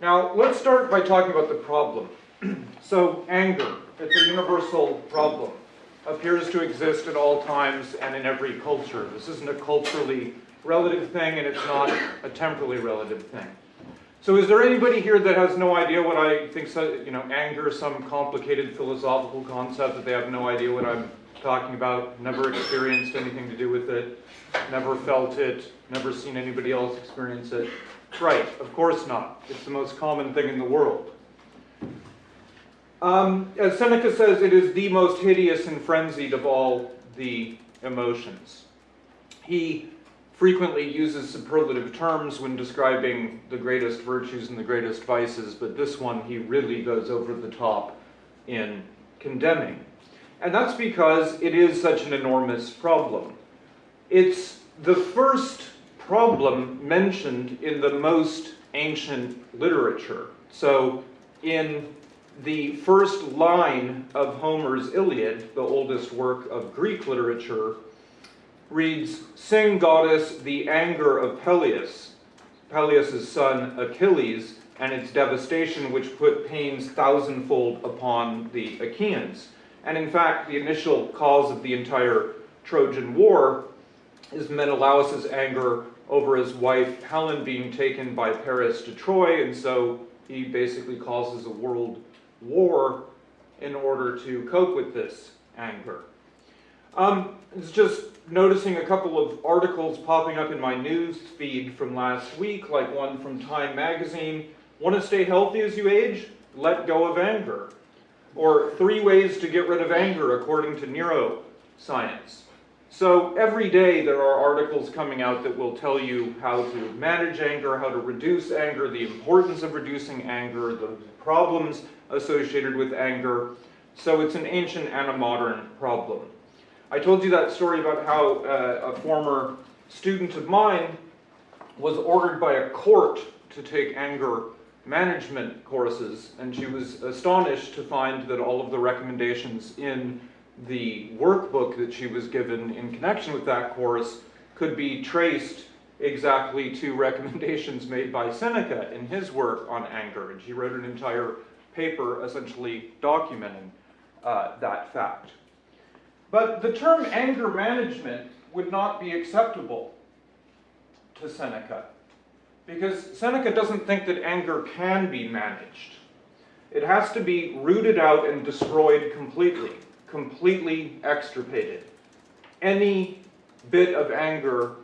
Now, let's start by talking about the problem. so, anger, it's a universal problem, appears to exist at all times and in every culture. This isn't a culturally relative thing, and it's not a temporally relative thing. So is there anybody here that has no idea what I think, so, you know, anger, some complicated philosophical concept that they have no idea what I'm talking about, never experienced anything to do with it, never felt it, never seen anybody else experience it? Right, of course not. It's the most common thing in the world. Um, as Seneca says, it is the most hideous and frenzied of all the emotions. He frequently uses superlative terms when describing the greatest virtues and the greatest vices, but this one he really goes over the top in condemning. And that's because it is such an enormous problem. It's the first problem mentioned in the most ancient literature. So in the first line of Homer's Iliad, the oldest work of Greek literature, reads, Sing, goddess, the anger of Peleus, Peleus' son Achilles, and its devastation which put pains thousandfold upon the Achaeans. And in fact, the initial cause of the entire Trojan War is Menelaus' anger over his wife Helen being taken by Paris to Troy, and so he basically causes a world war in order to cope with this anger. Um, it's just noticing a couple of articles popping up in my news feed from last week, like one from Time Magazine. Want to stay healthy as you age? Let go of anger. Or three ways to get rid of anger according to neuroscience. So every day there are articles coming out that will tell you how to manage anger, how to reduce anger, the importance of reducing anger, the problems associated with anger. So it's an ancient and a modern problem. I told you that story about how uh, a former student of mine was ordered by a court to take anger management courses, and she was astonished to find that all of the recommendations in the workbook that she was given in connection with that course could be traced exactly to recommendations made by Seneca in his work on anger. And she wrote an entire paper essentially documenting uh, that fact. But the term anger management would not be acceptable to Seneca because Seneca doesn't think that anger can be managed. It has to be rooted out and destroyed completely completely extirpated. Any bit of anger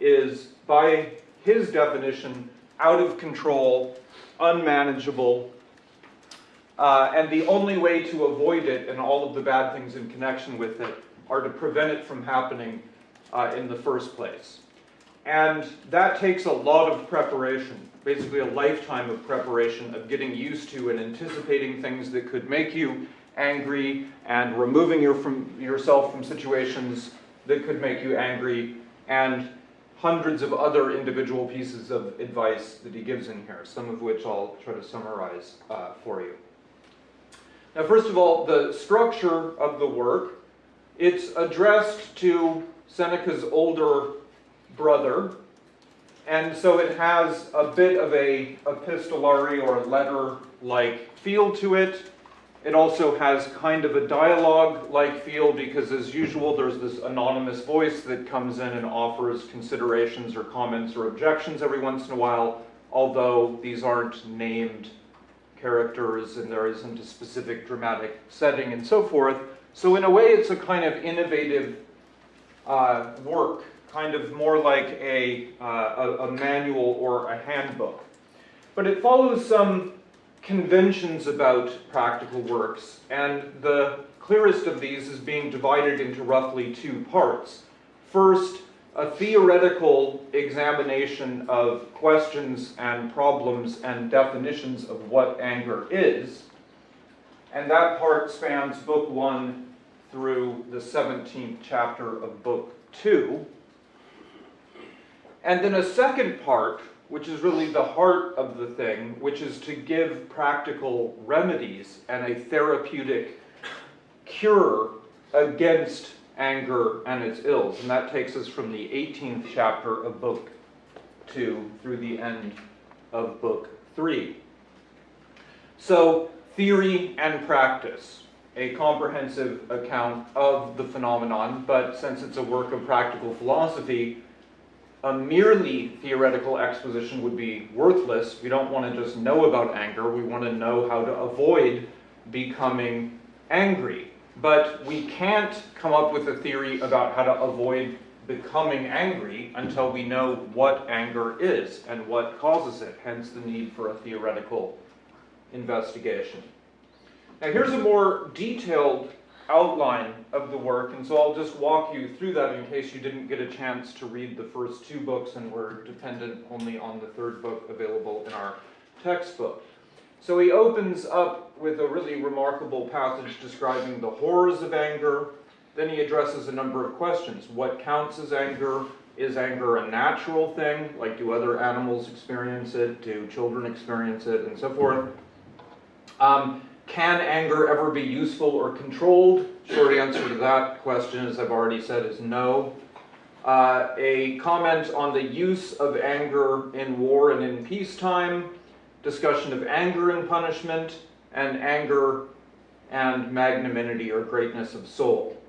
is, by his definition, out of control, unmanageable, uh, and the only way to avoid it and all of the bad things in connection with it are to prevent it from happening uh, in the first place. And that takes a lot of preparation, basically a lifetime of preparation of getting used to and anticipating things that could make you angry and removing your from, yourself from situations that could make you angry and hundreds of other individual pieces of advice that he gives in here, some of which I'll try to summarize uh, for you. Now, first of all, the structure of the work, it's addressed to Seneca's older brother, and so it has a bit of a epistolary or letter-like feel to it. It also has kind of a dialogue-like feel because as usual there's this anonymous voice that comes in and offers considerations or comments or objections every once in a while, although these aren't named characters and there isn't a specific dramatic setting and so forth. So in a way it's a kind of innovative uh, work, kind of more like a, uh, a, a manual or a handbook. But it follows some conventions about practical works, and the clearest of these is being divided into roughly two parts. First, a theoretical examination of questions and problems and definitions of what anger is, and that part spans book one through the 17th chapter of book two. And then a second part which is really the heart of the thing, which is to give practical remedies and a therapeutic cure against anger and its ills. And that takes us from the 18th chapter of book 2 through the end of book 3. So, theory and practice, a comprehensive account of the phenomenon, but since it's a work of practical philosophy, a merely theoretical exposition would be worthless. We don't want to just know about anger, we want to know how to avoid becoming angry. But we can't come up with a theory about how to avoid becoming angry until we know what anger is and what causes it, hence the need for a theoretical investigation. Now here's a more detailed outline of the work, and so I'll just walk you through that in case you didn't get a chance to read the first two books and were dependent only on the third book available in our textbook. So he opens up with a really remarkable passage describing the horrors of anger. Then he addresses a number of questions. What counts as anger? Is anger a natural thing? Like, do other animals experience it? Do children experience it? And so forth. Um, can anger ever be useful or controlled? Short answer to that question, as I've already said, is no. Uh, a comment on the use of anger in war and in peacetime, discussion of anger and punishment, and anger and magnanimity or greatness of soul.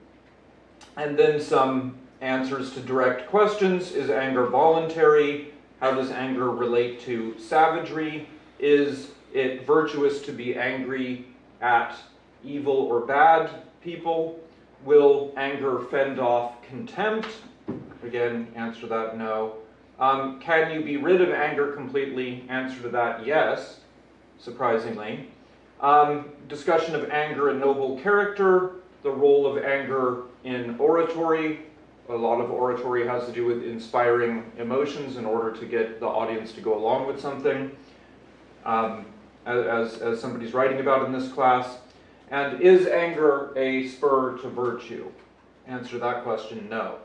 And then some answers to direct questions. Is anger voluntary? How does anger relate to savagery? Is it virtuous to be angry at evil or bad people? Will anger fend off contempt? Again, answer that no. Um, can you be rid of anger completely? Answer to that yes, surprisingly. Um, discussion of anger and noble character, the role of anger in oratory. A lot of oratory has to do with inspiring emotions in order to get the audience to go along with something. Um, as, as somebody's writing about in this class? And is anger a spur to virtue? Answer that question, no.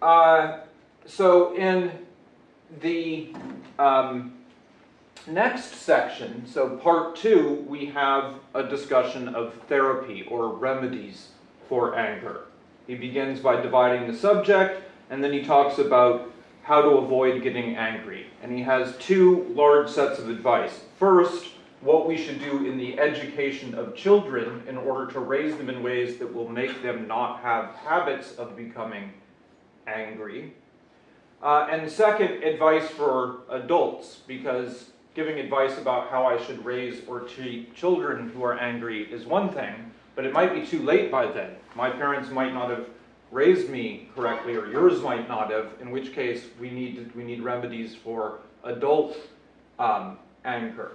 Uh, so in the um, next section, so part two, we have a discussion of therapy or remedies for anger. He begins by dividing the subject, and then he talks about how to avoid getting angry. And he has two large sets of advice. First, what we should do in the education of children in order to raise them in ways that will make them not have habits of becoming angry. Uh, and second, advice for adults, because giving advice about how I should raise or treat children who are angry is one thing, but it might be too late by then. My parents might not have raised me correctly, or yours might not have, in which case we need, we need remedies for adult um, anger.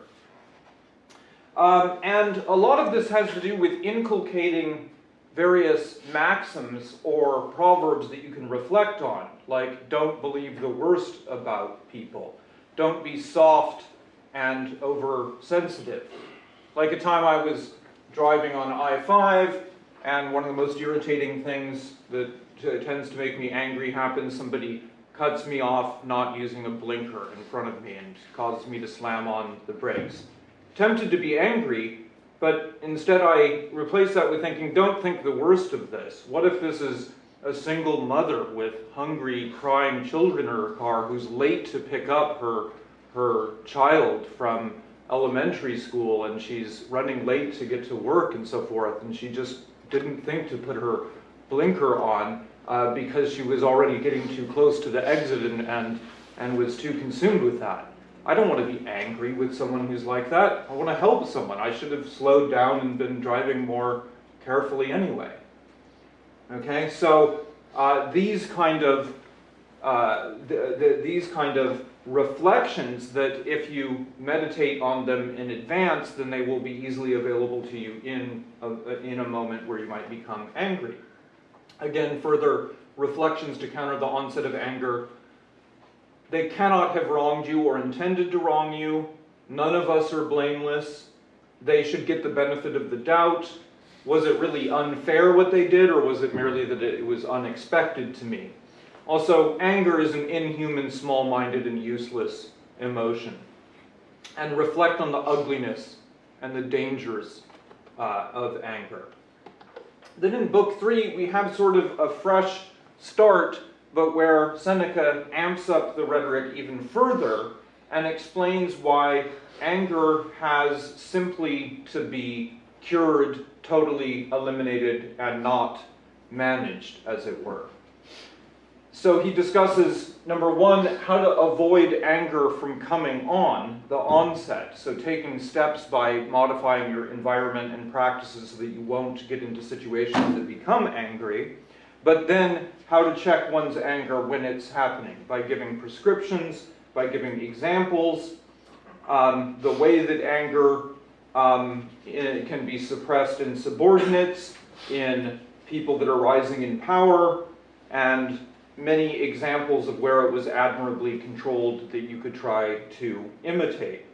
Um, and a lot of this has to do with inculcating various maxims or proverbs that you can reflect on, like don't believe the worst about people, don't be soft and oversensitive. Like a time I was driving on I-5 and one of the most irritating things that tends to make me angry happens. Somebody cuts me off not using a blinker in front of me and causes me to slam on the brakes. Tempted to be angry, but instead I replace that with thinking, don't think the worst of this. What if this is a single mother with hungry, crying children in her car who's late to pick up her, her child from elementary school and she's running late to get to work and so forth, and she just didn't think to put her blinker on uh, because she was already getting too close to the exit and, and, and was too consumed with that. I don't want to be angry with someone who's like that. I want to help someone. I should have slowed down and been driving more carefully anyway. Okay, so uh, these kind of uh, the, the, these kind of reflections that if you meditate on them in advance, then they will be easily available to you in a, in a moment where you might become angry. Again, further reflections to counter the onset of anger. They cannot have wronged you or intended to wrong you. None of us are blameless. They should get the benefit of the doubt. Was it really unfair what they did, or was it merely that it was unexpected to me? Also, anger is an inhuman, small-minded, and useless emotion. And reflect on the ugliness and the dangers uh, of anger. Then in book three, we have sort of a fresh start, but where Seneca amps up the rhetoric even further and explains why anger has simply to be cured, totally eliminated, and not managed, as it were. So he discusses, number one, how to avoid anger from coming on, the onset. So taking steps by modifying your environment and practices so that you won't get into situations that become angry. But then how to check one's anger when it's happening by giving prescriptions, by giving examples, um, the way that anger um, can be suppressed in subordinates, in people that are rising in power, and many examples of where it was admirably controlled that you could try to imitate.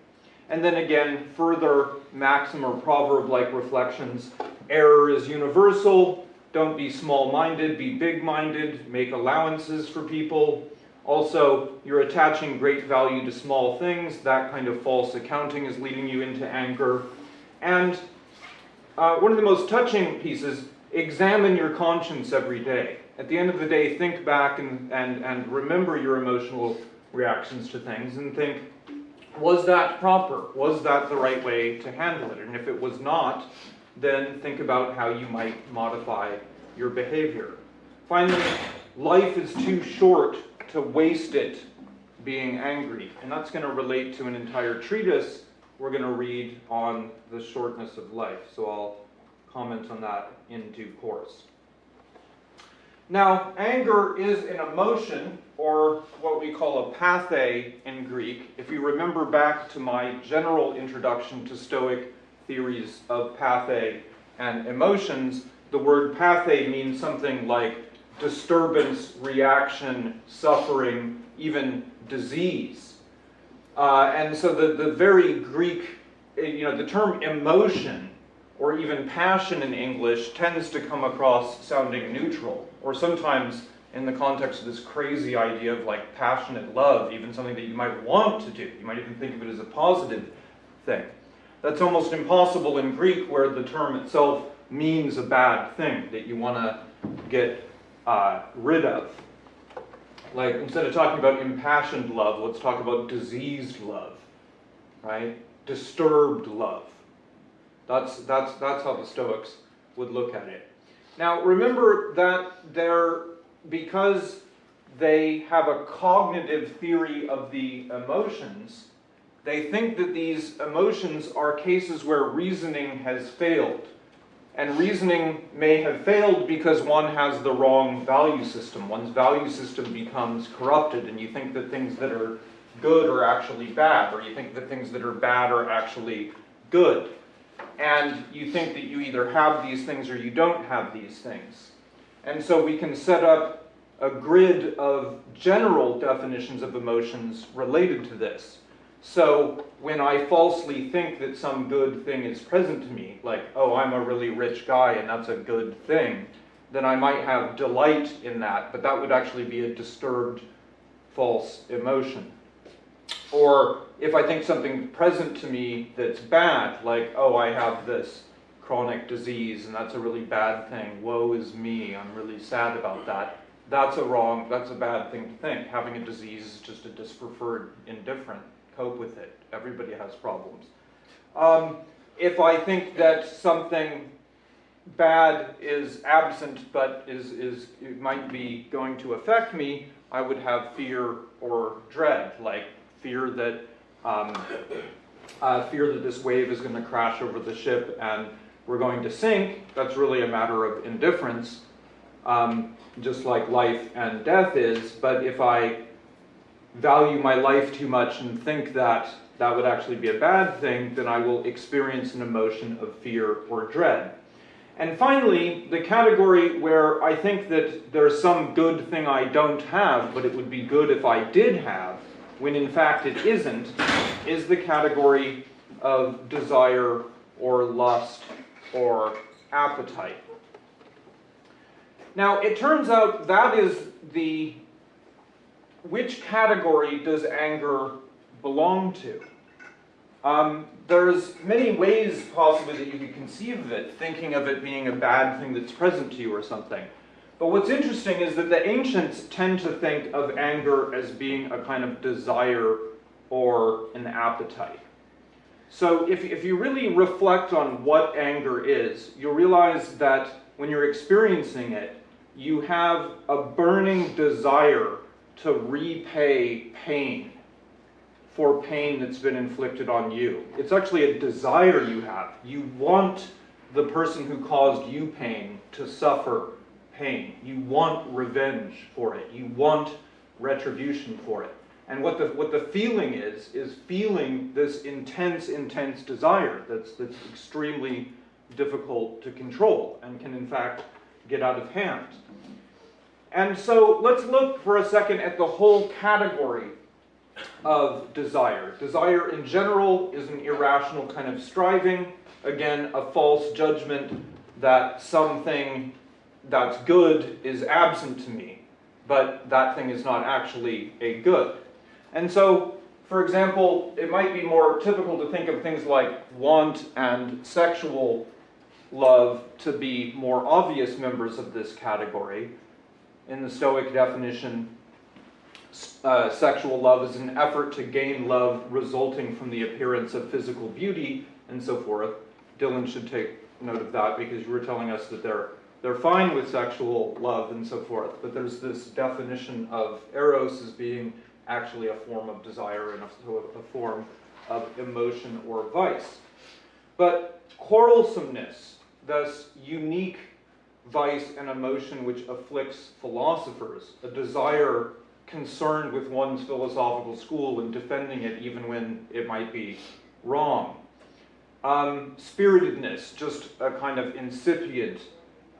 And then again, further maxim or proverb-like reflections, error is universal, don't be small-minded, be big-minded, make allowances for people. Also, you're attaching great value to small things, that kind of false accounting is leading you into anger. And uh, one of the most touching pieces, examine your conscience every day at the end of the day, think back and, and, and remember your emotional reactions to things and think, was that proper? Was that the right way to handle it? And if it was not, then think about how you might modify your behavior. Finally, life is too short to waste it being angry. And that's going to relate to an entire treatise we're going to read on the shortness of life. So I'll comment on that in due course. Now, anger is an emotion, or what we call a pathe in Greek. If you remember back to my general introduction to Stoic theories of pathe and emotions, the word pathe means something like disturbance, reaction, suffering, even disease. Uh, and so the, the very Greek, you know, the term emotion or even passion in English tends to come across sounding neutral, or sometimes in the context of this crazy idea of like passionate love, even something that you might want to do. You might even think of it as a positive thing. That's almost impossible in Greek where the term itself means a bad thing that you want to get uh, rid of. Like instead of talking about impassioned love, let's talk about diseased love, right? Disturbed love. That's, that's, that's how the Stoics would look at it. Now remember that they're, because they have a cognitive theory of the emotions, they think that these emotions are cases where reasoning has failed. And reasoning may have failed because one has the wrong value system. One's value system becomes corrupted and you think that things that are good are actually bad, or you think that things that are bad are actually good and you think that you either have these things or you don't have these things. And so we can set up a grid of general definitions of emotions related to this. So when I falsely think that some good thing is present to me, like, oh, I'm a really rich guy and that's a good thing, then I might have delight in that, but that would actually be a disturbed false emotion. Or if I think something present to me that's bad, like, oh, I have this chronic disease and that's a really bad thing, woe is me, I'm really sad about that, that's a wrong, that's a bad thing to think. Having a disease is just a dispreferred indifferent. Cope with it. Everybody has problems. Um, if I think that something bad is absent but is, is it might be going to affect me, I would have fear or dread, like fear that um, uh, fear that this wave is going to crash over the ship and we're going to sink. That's really a matter of indifference, um, just like life and death is. But if I value my life too much and think that that would actually be a bad thing, then I will experience an emotion of fear or dread. And finally, the category where I think that there's some good thing I don't have, but it would be good if I did have, when in fact it isn't, is the category of desire or lust or appetite. Now, it turns out that is the, which category does anger belong to? Um, there's many ways possibly that you could conceive of it, thinking of it being a bad thing that's present to you or something. But what's interesting is that the ancients tend to think of anger as being a kind of desire or an appetite. So if, if you really reflect on what anger is, you'll realize that when you're experiencing it, you have a burning desire to repay pain for pain that's been inflicted on you. It's actually a desire you have. You want the person who caused you pain to suffer pain. You want revenge for it. You want retribution for it. And what the, what the feeling is, is feeling this intense, intense desire that's, that's extremely difficult to control and can, in fact, get out of hand. And so let's look for a second at the whole category of desire. Desire in general is an irrational kind of striving, again, a false judgment that something that's good is absent to me, but that thing is not actually a good. And so, for example, it might be more typical to think of things like want and sexual love to be more obvious members of this category. In the Stoic definition, uh, sexual love is an effort to gain love resulting from the appearance of physical beauty and so forth. Dylan should take note of that because you were telling us that they're they're fine with sexual love and so forth, but there's this definition of eros as being actually a form of desire and a, a form of emotion or vice. But quarrelsomeness, this unique vice and emotion which afflicts philosophers, a desire concerned with one's philosophical school and defending it even when it might be wrong. Um, spiritedness, just a kind of incipient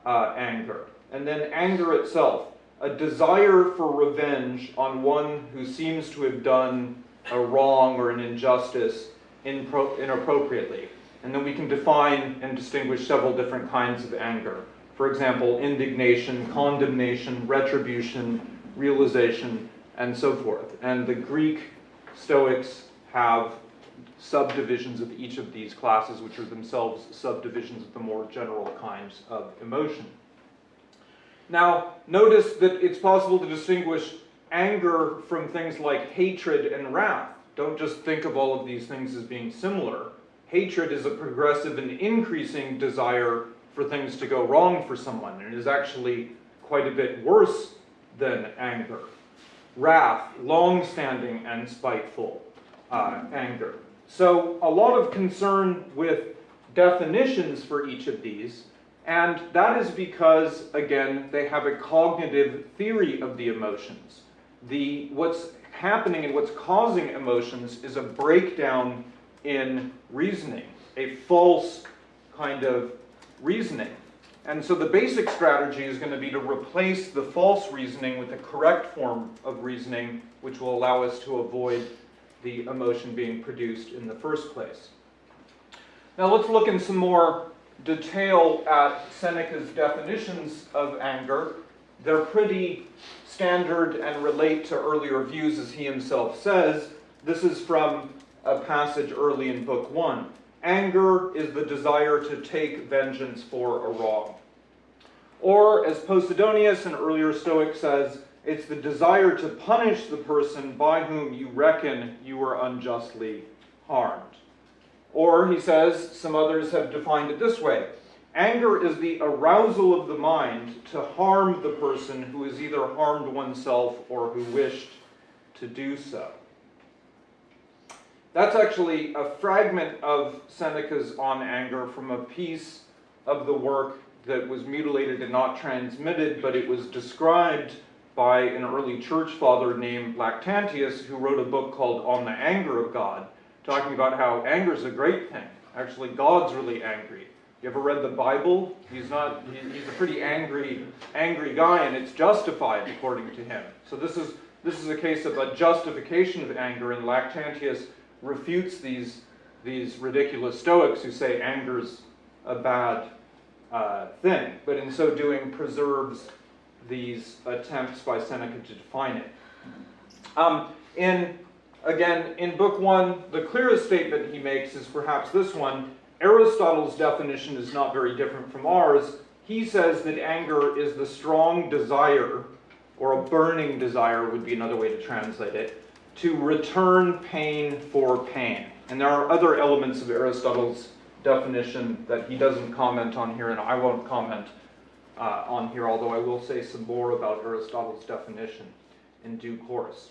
uh, anger. And then anger itself, a desire for revenge on one who seems to have done a wrong or an injustice inappropriately. And then we can define and distinguish several different kinds of anger. For example, indignation, condemnation, retribution, realization, and so forth. And the Greek Stoics have subdivisions of each of these classes, which are themselves subdivisions of the more general kinds of emotion. Now, notice that it's possible to distinguish anger from things like hatred and wrath. Don't just think of all of these things as being similar. Hatred is a progressive and increasing desire for things to go wrong for someone, and is actually quite a bit worse than anger. Wrath, long-standing and spiteful uh, anger. So a lot of concern with definitions for each of these, and that is because, again, they have a cognitive theory of the emotions. The, what's happening and what's causing emotions is a breakdown in reasoning, a false kind of reasoning. And so the basic strategy is going to be to replace the false reasoning with the correct form of reasoning, which will allow us to avoid the emotion being produced in the first place. Now let's look in some more detail at Seneca's definitions of anger. They're pretty standard and relate to earlier views as he himself says. This is from a passage early in Book 1. Anger is the desire to take vengeance for a wrong. Or, as Posidonius, an earlier Stoic, says, it's the desire to punish the person by whom you reckon you were unjustly harmed. Or, he says, some others have defined it this way anger is the arousal of the mind to harm the person who has either harmed oneself or who wished to do so. That's actually a fragment of Seneca's On Anger from a piece of the work that was mutilated and not transmitted, but it was described by an early church father named Lactantius, who wrote a book called On the Anger of God, talking about how anger is a great thing. Actually, God's really angry. You ever read the Bible? He's not. He's a pretty angry, angry guy, and it's justified according to him. So this is this is a case of a justification of anger, and Lactantius refutes these these ridiculous Stoics who say anger's a bad uh, thing, but in so doing preserves these attempts by Seneca to define it. Um, in again, in book one, the clearest statement he makes is perhaps this one. Aristotle's definition is not very different from ours. He says that anger is the strong desire, or a burning desire would be another way to translate it, to return pain for pain. And there are other elements of Aristotle's definition that he doesn't comment on here, and I won't comment uh, on here, although I will say some more about Aristotle's definition in due course.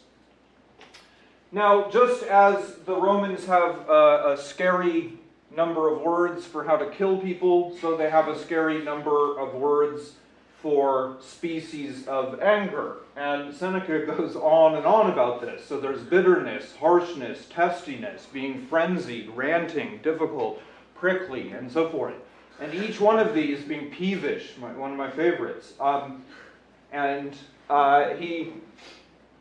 Now, just as the Romans have a, a scary number of words for how to kill people, so they have a scary number of words for species of anger. And Seneca goes on and on about this. So there's bitterness, harshness, testiness, being frenzied, ranting, difficult, prickly, and so forth. And each one of these being peevish, my, one of my favorites. Um, and uh, he,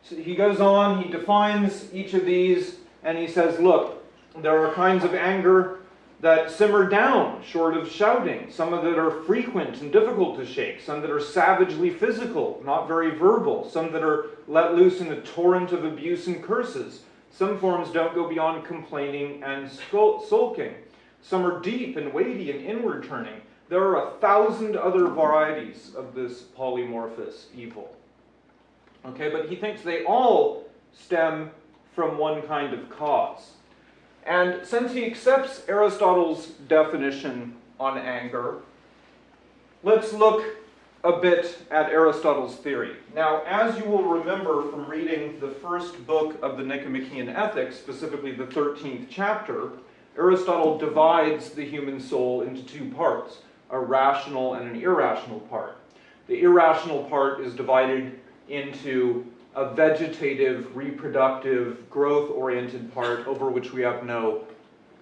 he goes on, he defines each of these, and he says, look, there are kinds of anger that simmer down short of shouting, some of that are frequent and difficult to shake, some that are savagely physical, not very verbal, some that are let loose in a torrent of abuse and curses. Some forms don't go beyond complaining and sulking. Some are deep and weighty and inward turning. There are a thousand other varieties of this polymorphous evil. Okay, but he thinks they all stem from one kind of cause. And since he accepts Aristotle's definition on anger, let's look a bit at Aristotle's theory. Now, as you will remember from reading the first book of the Nicomachean Ethics, specifically the 13th chapter, Aristotle divides the human soul into two parts, a rational and an irrational part. The irrational part is divided into a vegetative, reproductive, growth-oriented part over which we have no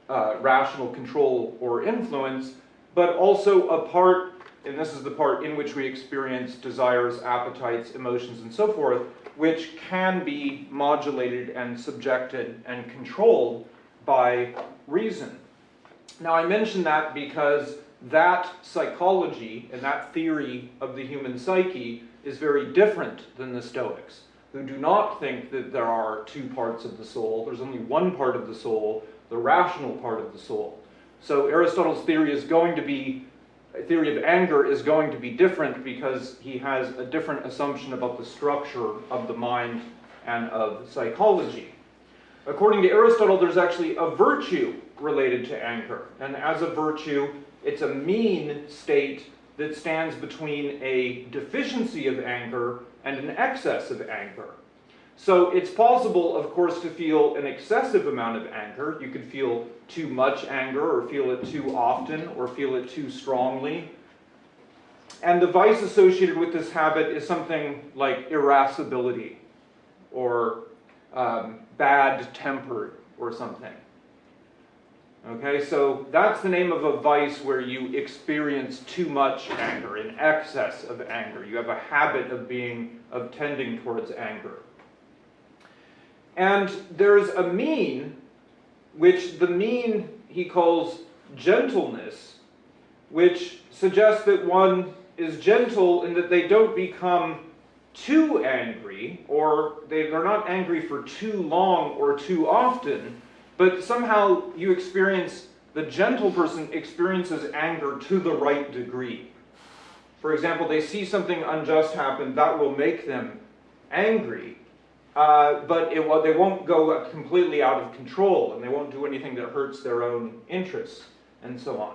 uh, rational control or influence, but also a part, and this is the part in which we experience desires, appetites, emotions, and so forth, which can be modulated and subjected and controlled by reason. Now I mention that because that psychology and that theory of the human psyche is very different than the Stoics who do not think that there are two parts of the soul. There's only one part of the soul, the rational part of the soul. So Aristotle's theory is going to be, theory of anger is going to be different because he has a different assumption about the structure of the mind and of psychology. According to Aristotle, there's actually a virtue related to anger. And as a virtue, it's a mean state that stands between a deficiency of anger and an excess of anger. So it's possible, of course, to feel an excessive amount of anger. You could feel too much anger, or feel it too often, or feel it too strongly. And the vice associated with this habit is something like irascibility, or um, bad tempered, or something. Okay, so that's the name of a vice where you experience too much anger, an excess of anger. You have a habit of being, of tending towards anger. And there's a mean, which the mean he calls gentleness, which suggests that one is gentle in that they don't become too angry, or they, they're not angry for too long or too often, but somehow you experience, the gentle person experiences anger to the right degree. For example, they see something unjust happen, that will make them angry, uh, but it, well, they won't go completely out of control, and they won't do anything that hurts their own interests, and so on.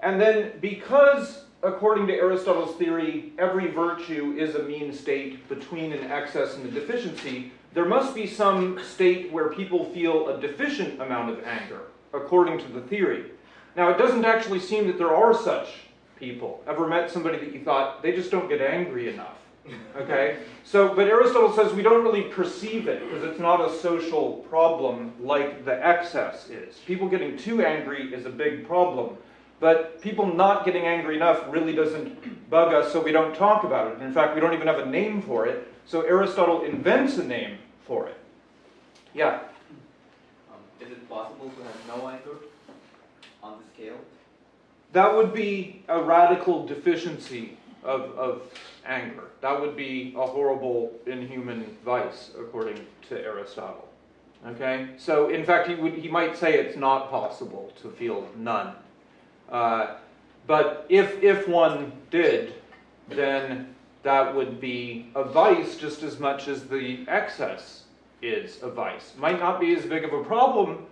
And then because, according to Aristotle's theory, every virtue is a mean state between an excess and a deficiency, there must be some state where people feel a deficient amount of anger, according to the theory. Now, it doesn't actually seem that there are such people. Ever met somebody that you thought, they just don't get angry enough? Okay? So, but Aristotle says we don't really perceive it because it's not a social problem like the excess is. People getting too angry is a big problem. But people not getting angry enough really doesn't bug us, so we don't talk about it. In fact, we don't even have a name for it. So Aristotle invents a name for it. Yeah? Um, is it possible to have no anger on the scale? That would be a radical deficiency of, of anger. That would be a horrible, inhuman vice, according to Aristotle. Okay? So, in fact, he, would, he might say it's not possible to feel none. Uh, but if, if one did, then that would be a vice just as much as the excess is a vice. Might not be as big of a problem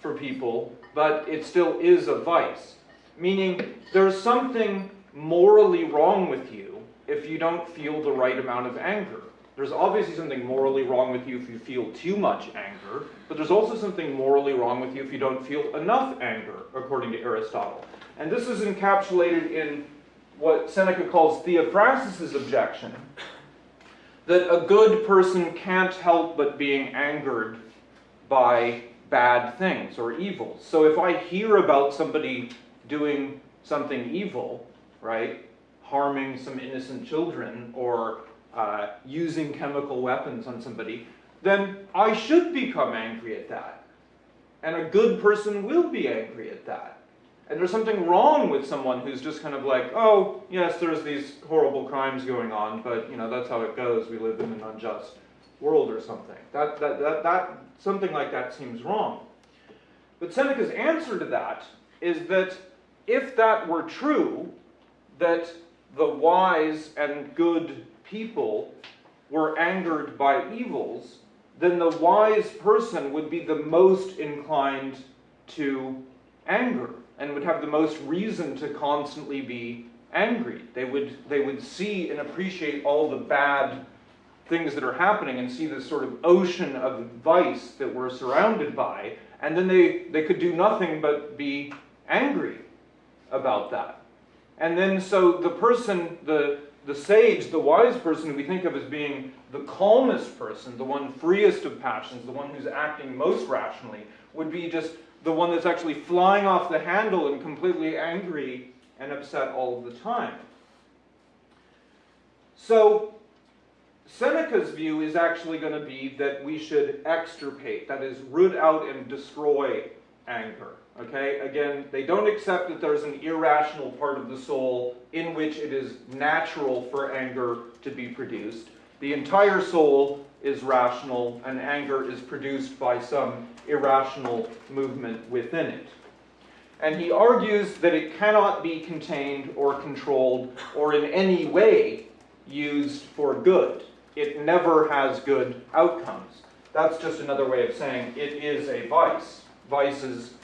for people, but it still is a vice. Meaning, there's something morally wrong with you if you don't feel the right amount of anger. There's obviously something morally wrong with you if you feel too much anger, but there's also something morally wrong with you if you don't feel enough anger, according to Aristotle. And this is encapsulated in what Seneca calls Theophrastus's objection, that a good person can't help but being angered by bad things or evils. So if I hear about somebody doing something evil, right, harming some innocent children or uh, using chemical weapons on somebody, then I should become angry at that. And a good person will be angry at that. And there's something wrong with someone who's just kind of like, oh, yes, there's these horrible crimes going on, but you know, that's how it goes. We live in an unjust world or something. That, that, that, that, something like that seems wrong. But Seneca's answer to that is that if that were true, that the wise and good people were angered by evils, then the wise person would be the most inclined to anger and would have the most reason to constantly be angry. They would, they would see and appreciate all the bad things that are happening and see this sort of ocean of vice that we're surrounded by, and then they, they could do nothing but be angry about that. And then so the person, the, the sage, the wise person we think of as being the calmest person, the one freest of passions, the one who's acting most rationally, would be just the one that's actually flying off the handle and completely angry and upset all of the time. So Seneca's view is actually going to be that we should extirpate, that is, root out and destroy anger. Okay, again, they don't accept that there's an irrational part of the soul in which it is natural for anger to be produced. The entire soul is rational, and anger is produced by some irrational movement within it. And he argues that it cannot be contained or controlled or in any way used for good. It never has good outcomes. That's just another way of saying it is a vice. Vices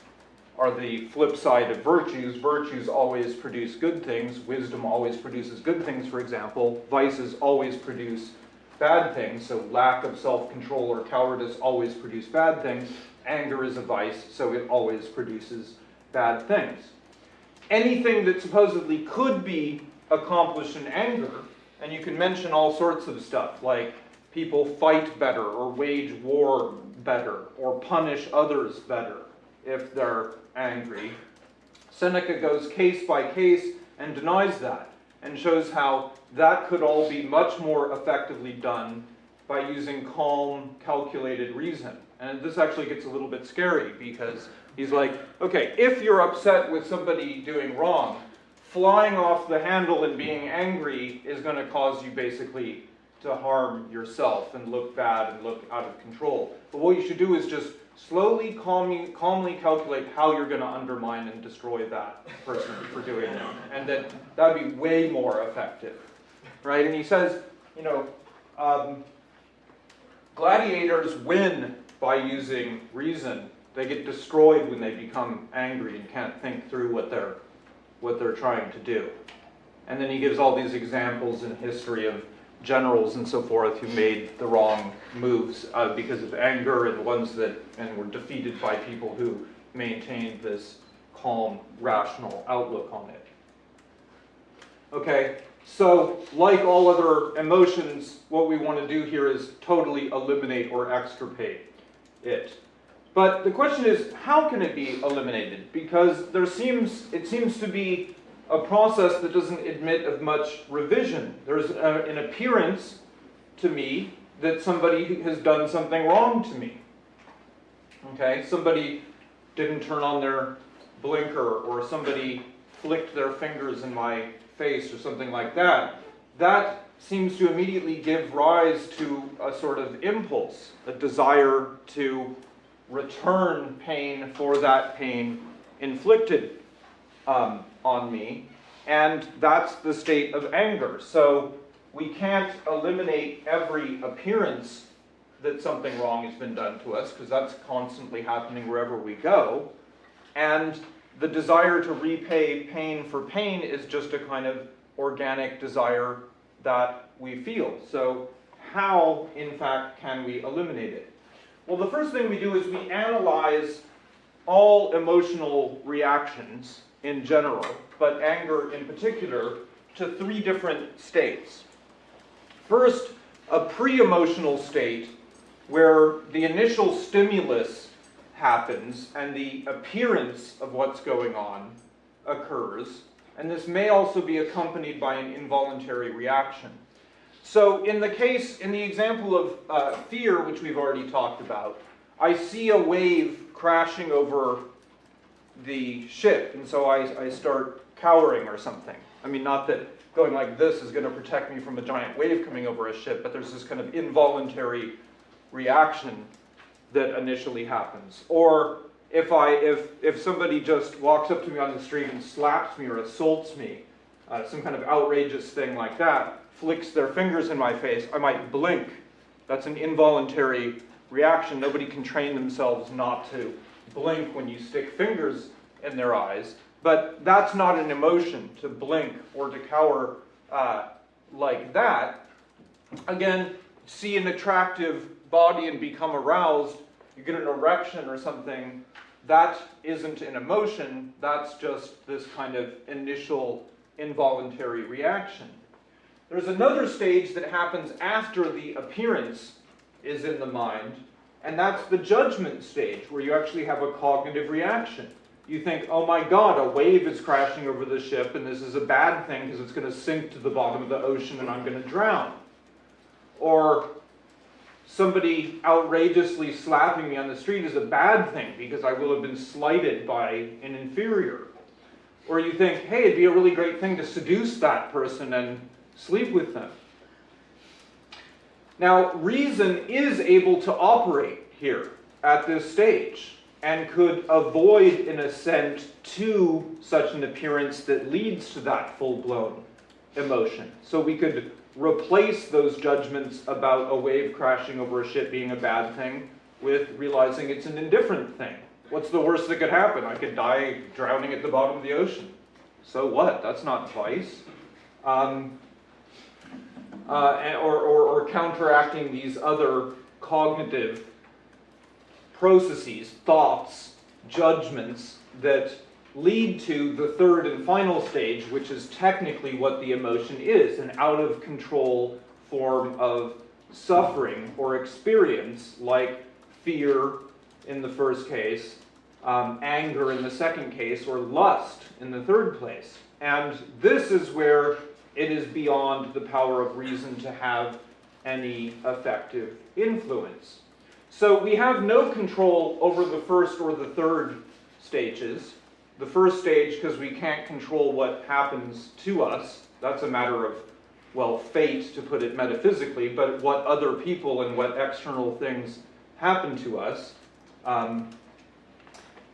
are the flip side of virtues. Virtues always produce good things. Wisdom always produces good things, for example. Vices always produce bad things. So lack of self-control or cowardice always produce bad things. Anger is a vice, so it always produces bad things. Anything that supposedly could be accomplished in anger, and you can mention all sorts of stuff, like people fight better or wage war better or punish others better if they're angry. Seneca goes case by case and denies that and shows how that could all be much more effectively done by using calm, calculated reason. And this actually gets a little bit scary because he's like, okay, if you're upset with somebody doing wrong, flying off the handle and being angry is going to cause you basically to harm yourself and look bad and look out of control. But what you should do is just slowly, calmly, calmly calculate how you're going to undermine and destroy that person for doing it. And that that would be way more effective. Right? And he says, you know, um, gladiators win by using reason. They get destroyed when they become angry and can't think through what they're, what they're trying to do. And then he gives all these examples in history of generals and so forth who made the wrong moves uh, because of anger and the ones that and were defeated by people who maintained this calm, rational outlook on it. Okay, so like all other emotions, what we want to do here is totally eliminate or extirpate it. But the question is, how can it be eliminated? Because there seems, it seems to be a process that doesn't admit of much revision. There's a, uh, an appearance to me that somebody has done something wrong to me. Okay, somebody didn't turn on their blinker or somebody flicked their fingers in my face or something like that. That seems to immediately give rise to a sort of impulse, a desire to return pain for that pain inflicted um, on me, and that's the state of anger. So we can't eliminate every appearance that something wrong has been done to us, because that's constantly happening wherever we go. And the desire to repay pain for pain is just a kind of organic desire that we feel. So how, in fact, can we eliminate it? Well, the first thing we do is we analyze all emotional reactions in general, but anger in particular, to three different states. First, a pre-emotional state where the initial stimulus happens and the appearance of what's going on occurs, and this may also be accompanied by an involuntary reaction. So in the case, in the example of uh, fear, which we've already talked about, I see a wave crashing over the ship, and so I, I start cowering or something. I mean, not that going like this is going to protect me from a giant wave coming over a ship, but there's this kind of involuntary reaction that initially happens. Or if I if if somebody just walks up to me on the street and slaps me or assaults me, uh, some kind of outrageous thing like that, flicks their fingers in my face, I might blink. That's an involuntary reaction. Nobody can train themselves not to blink when you stick fingers in their eyes. But that's not an emotion to blink or to cower uh, like that. Again, see an attractive body and become aroused, you get an erection or something, that isn't an emotion, that's just this kind of initial involuntary reaction. There's another stage that happens after the appearance is in the mind, and that's the judgment stage, where you actually have a cognitive reaction. You think, oh my god, a wave is crashing over the ship, and this is a bad thing because it's going to sink to the bottom of the ocean and I'm going to drown. Or somebody outrageously slapping me on the street is a bad thing because I will have been slighted by an inferior. Or you think, hey, it'd be a really great thing to seduce that person and sleep with them. Now, reason is able to operate here at this stage and could avoid an assent to such an appearance that leads to that full-blown emotion. So we could replace those judgments about a wave crashing over a ship being a bad thing with realizing it's an indifferent thing. What's the worst that could happen? I could die drowning at the bottom of the ocean. So what? That's not vice. Um, uh, or, or, or counteracting these other cognitive processes, thoughts, judgments that lead to the third and final stage, which is technically what the emotion is, an out of control form of suffering or experience, like fear in the first case, um, anger in the second case, or lust in the third place. And this is where it is beyond the power of reason to have any effective influence. So we have no control over the first or the third stages. The first stage, because we can't control what happens to us, that's a matter of, well, fate to put it metaphysically, but what other people and what external things happen to us. Um,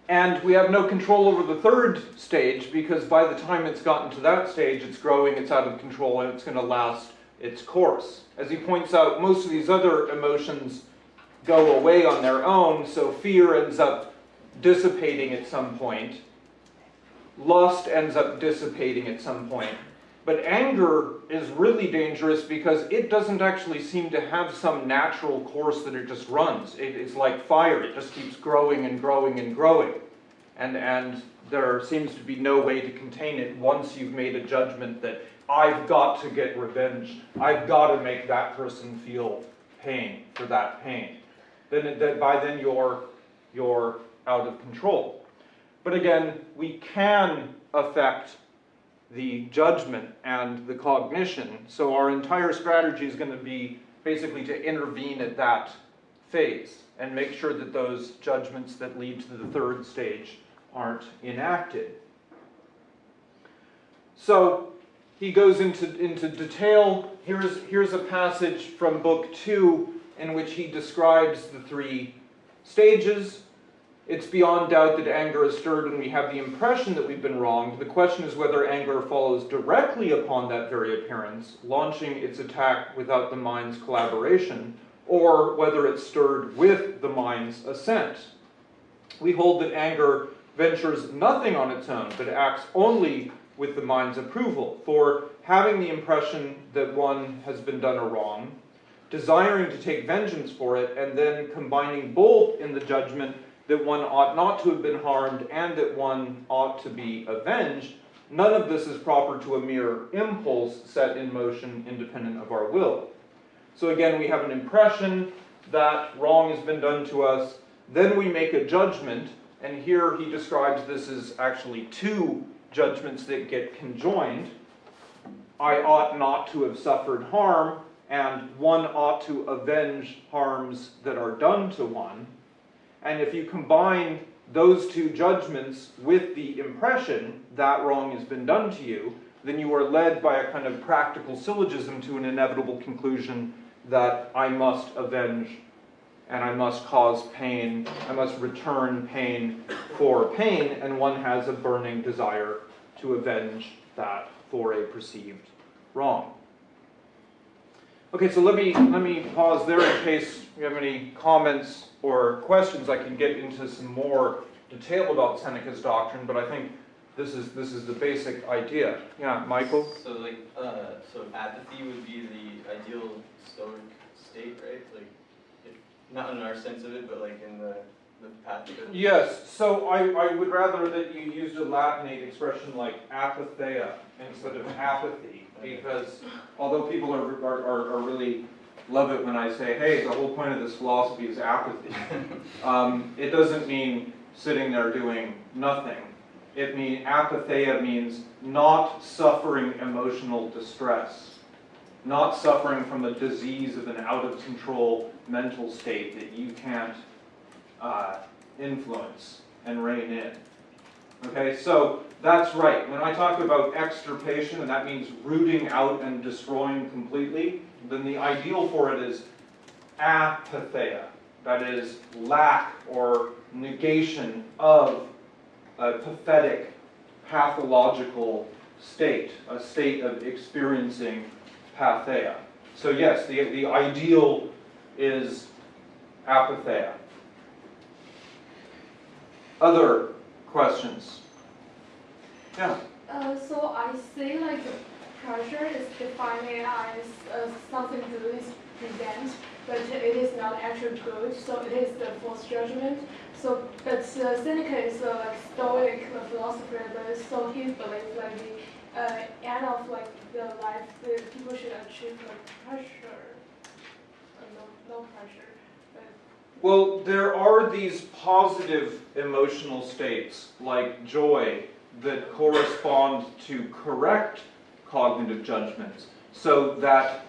and we have no control over the third stage because by the time it's gotten to that stage, it's growing, it's out of control, and it's going to last its course. As he points out, most of these other emotions go away on their own, so fear ends up dissipating at some point. Lust ends up dissipating at some point. But anger is really dangerous because it doesn't actually seem to have some natural course that it just runs. It, it's like fire, it just keeps growing and growing and growing. And, and there seems to be no way to contain it once you've made a judgment that I've got to get revenge. I've got to make that person feel pain for that pain. Then, that by then you're, you're out of control. But again, we can affect the judgment and the cognition. So our entire strategy is going to be basically to intervene at that phase and make sure that those judgments that lead to the third stage aren't enacted. So he goes into, into detail. Here's, here's a passage from book two in which he describes the three stages. It's beyond doubt that anger is stirred when we have the impression that we've been wronged. The question is whether anger follows directly upon that very appearance, launching its attack without the mind's collaboration, or whether it's stirred with the mind's assent. We hold that anger ventures nothing on its own, but acts only with the mind's approval, for having the impression that one has been done a wrong, desiring to take vengeance for it, and then combining both in the judgment that one ought not to have been harmed and that one ought to be avenged, none of this is proper to a mere impulse set in motion independent of our will. So again, we have an impression that wrong has been done to us, then we make a judgment, and here he describes this as actually two judgments that get conjoined. I ought not to have suffered harm, and one ought to avenge harms that are done to one. And if you combine those two judgments with the impression that wrong has been done to you, then you are led by a kind of practical syllogism to an inevitable conclusion that I must avenge and I must cause pain, I must return pain for pain, and one has a burning desire to avenge that for a perceived wrong. Okay, so let me, let me pause there in case you have any comments or questions. I can get into some more detail about Seneca's doctrine, but I think this is, this is the basic idea. Yeah, Michael? So like, uh, so apathy would be the ideal stoic state, right? Like, if, not in our sense of it, but like in the, Yes, so I, I would rather that you used a Latinate expression like apatheia instead of apathy, because although people are, are, are- really love it when I say, hey, the whole point of this philosophy is apathy. Um, it doesn't mean sitting there doing nothing. It mean, apatheia means not suffering emotional distress, not suffering from the disease of an out-of-control mental state that you can't uh, influence and rein in. Okay, so that's right. When I talk about extirpation, and that means rooting out and destroying completely, then the ideal for it is apatheia. That is lack or negation of a pathetic, pathological state, a state of experiencing patheia. So yes, the, the ideal is apatheia. Other questions? Yeah. Uh, so I see like pressure is defined as uh, something to is prevent, but it is not actually good. So it is the false judgment. So, but uh, Seneca is a like Stoic uh, philosopher, but so he believes like the uh, end of like the life, the people should achieve like pressure, uh, no, no pressure. Well, there are these positive emotional states, like joy, that correspond to correct cognitive judgments. So that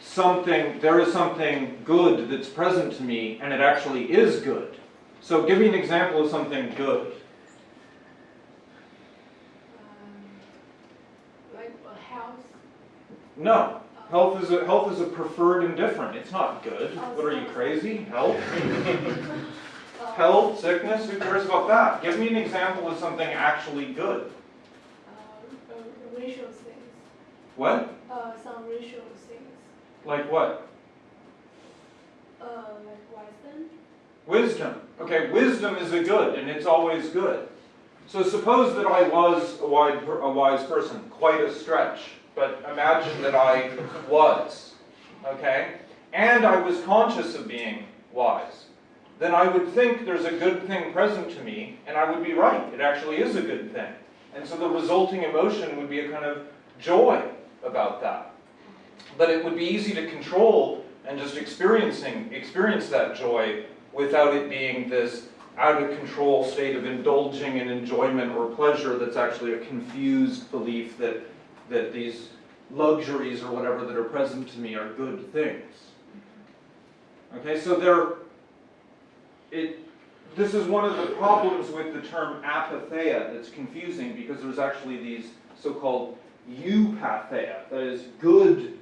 something, there is something good that's present to me, and it actually is good. So give me an example of something good. um, like uh, health. No. Health is a, health is a preferred indifferent. It's not good. What are you, crazy? Health? Health, sickness, who cares about that? Give me an example of something actually good. uh, uh, racial things. What? Uh, some racial things. Like what? Uh, like wisdom. Wisdom. Okay, wisdom is a good, and it's always good. So suppose that I was a wise, a wise person, quite a stretch, but imagine that I was, okay? And I was conscious of being wise. Then I would think there's a good thing present to me, and I would be right. It actually is a good thing. And so the resulting emotion would be a kind of joy about that. But it would be easy to control and just experiencing experience that joy without it being this out of control state of indulging in enjoyment or pleasure that's actually a confused belief that that these luxuries or whatever that are present to me are good things. Okay, so there it this is one of the problems with the term apatheia that's confusing because there's actually these so-called eupatheia, that is good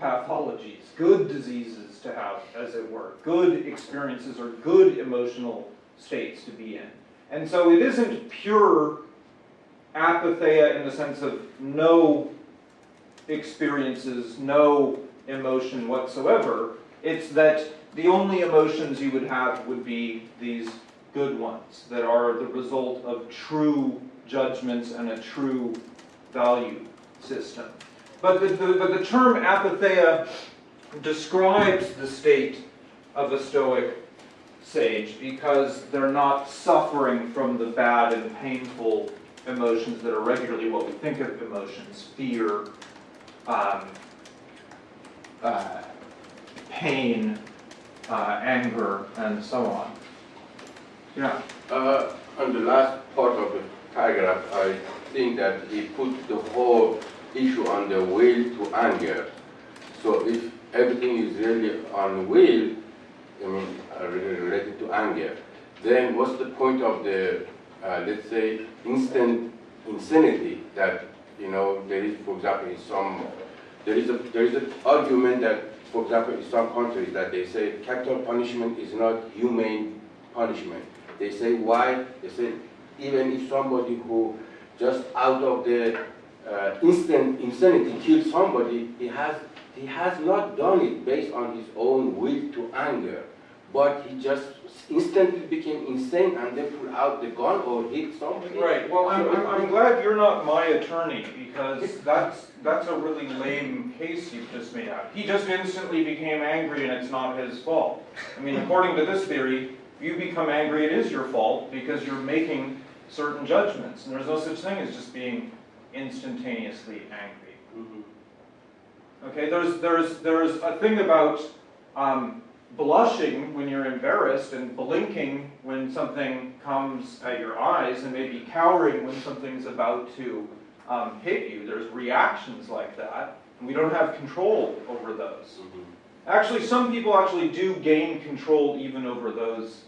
pathologies, good diseases to have, as it were, good experiences or good emotional states to be in. And so it isn't pure apatheia in the sense of no experiences, no emotion whatsoever. It's that the only emotions you would have would be these good ones that are the result of true judgments and a true value system. But the, the, but the term apatheia describes the state of a Stoic sage because they're not suffering from the bad and painful emotions that are regularly what we think of emotions fear, um, uh, pain, uh, anger, and so on. Yeah. Uh, on the last part of the paragraph, I think that he put the whole issue on the will to anger. So if everything is really on will, I mean, uh, related to anger, then what's the point of the, uh, let's say, instant insanity that, you know, there is, for example, in some, there is a, there is an argument that, for example, in some countries that they say capital punishment is not humane punishment. They say why? They say even if somebody who just out of the uh, instant insanity kills somebody, he has he has not done it based on his own will to anger, but he just instantly became insane and then pulled out the gun or hit somebody. Right, well, I'm, I'm, I'm glad you're not my attorney, because that's, that's a really lame case you've just made out. He just instantly became angry and it's not his fault. I mean, according to this theory, you become angry, it is your fault, because you're making certain judgments, and there's no such thing as just being instantaneously angry. Mhm. Okay, there's, there's, there's a thing about um, blushing when you're embarrassed and blinking when something comes at your eyes and maybe cowering when something's about to um, hit you. There's reactions like that, and we don't have control over those. Mhm. Actually, some people actually do gain control even over those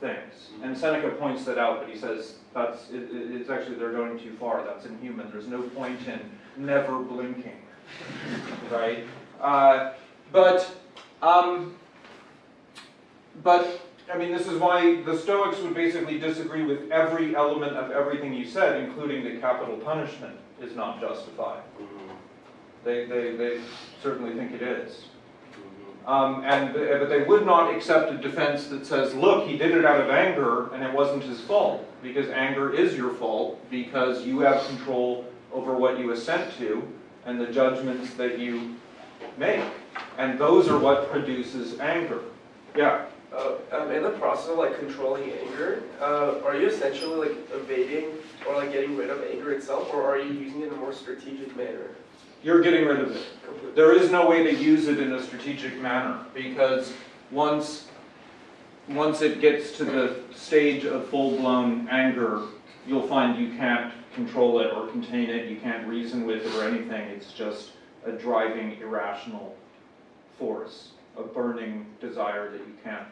things. And Seneca points that out, but he says that's, it, it- it's actually, they're going too far. That's inhuman. There's no point in never blinking, right? Uh, but, um, but, I mean, this is why the Stoics would basically disagree with every element of everything you said, including that capital punishment is not justified. Mhm. They, they, they certainly think it is. Mhm. Um, and, but they would not accept a defense that says, look, he did it out of anger and it wasn't his fault. Because anger is your fault because you have control over what you assent to and the judgments that you make. And those are what produces anger. Yeah, Uh, um, in the process of like controlling anger, uh, are you essentially like evading or like getting rid of anger itself, or are you using it in a more strategic manner? you're getting rid of it. Completely. There is no way to use it in a strategic manner because once, once it gets to the stage of full-blown anger, you'll find you can't control it or contain it, you can't reason with it or anything. It's just a driving irrational force, a burning desire that you can't,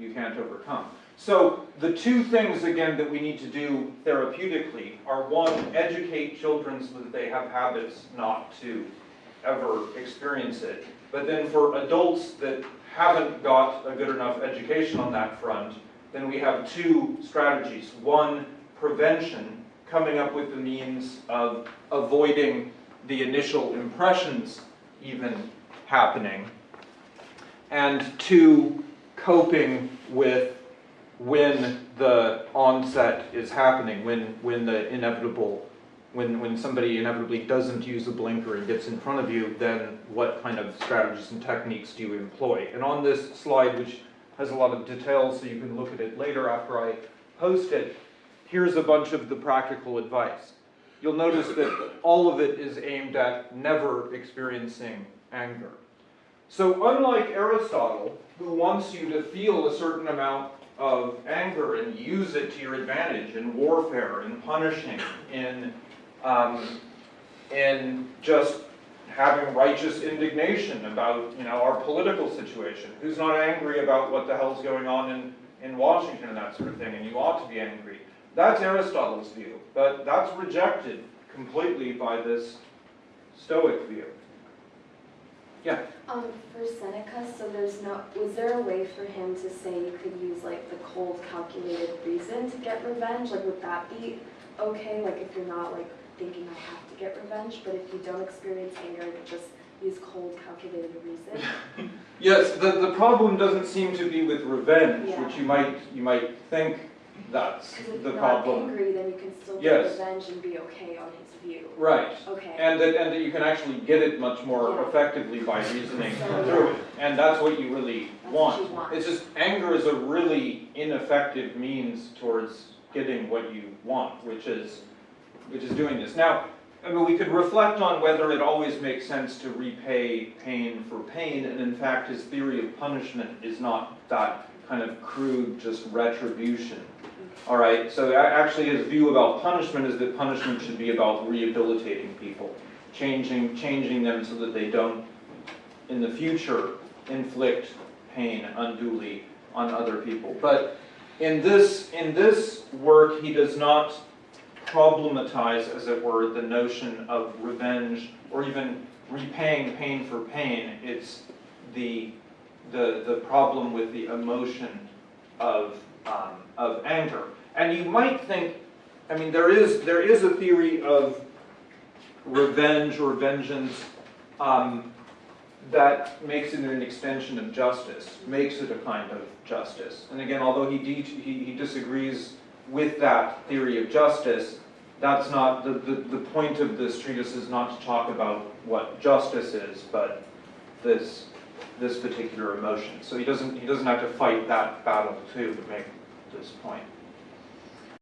you can't overcome. So the two things, again, that we need to do therapeutically are one, educate children so that they have habits not to ever experience it. But then for adults that haven't got a good enough education on that front, then we have two strategies. One, prevention, coming up with the means of avoiding the initial impressions even happening. And two, coping with when the onset is happening, when, when the inevitable, when, when somebody inevitably doesn't use a blinker and gets in front of you, then what kind of strategies and techniques do you employ? And on this slide, which has a lot of details, so you can look at it later after I post it, here's a bunch of the practical advice. You'll notice that all of it is aimed at never experiencing anger. So unlike Aristotle, who wants you to feel a certain amount of anger and use it to your advantage in warfare, in punishing, in, um, in just having righteous indignation about, you know, our political situation. Who's not angry about what the hell's going on in, in Washington and that sort of thing, and you ought to be angry. That's Aristotle's view, but that's rejected completely by this Stoic view. Yeah. Um, for Seneca, so there's no, was there a way for him to say you could use like the cold calculated reason to get revenge? Like, would that be okay? Like, if you're not like thinking I have to get revenge, but if you don't experience anger, just use cold calculated reason? Yes, the, the problem doesn't seem to be with revenge, Yeah. which you might, you might think that's Because if the you're not problem. angry, then you can still get Yes. revenge and be okay on his view. Right. Okay. And that, and that you can actually get it much more Yeah. effectively by reasoning So, through it. And that's what you really That's what want. you want. It's just, anger is a really ineffective means towards getting what you want, which is, which is doing this. Now, I mean, we could reflect on whether it always makes sense to repay pain for pain, and in fact, his theory of punishment is not that kind of crude, just retribution. All right, so actually his view about punishment is that punishment should be about rehabilitating people, changing, changing them so that they don't, in the future, inflict pain unduly on other people. But in this, in this work, he does not problematize, as it were, the notion of revenge or even repaying pain for pain. It's the, the, the problem with the emotion of, um, of anger. And you might think, I mean, there is, there is a theory of revenge or vengeance um, that makes it an extension of justice, makes it a kind of justice. And again, although he, he, he disagrees with that theory of justice, that's not, the, the, the point of this treatise is not to talk about what justice is, but this, this particular emotion. So he doesn't, he doesn't have to fight that battle too to make this point.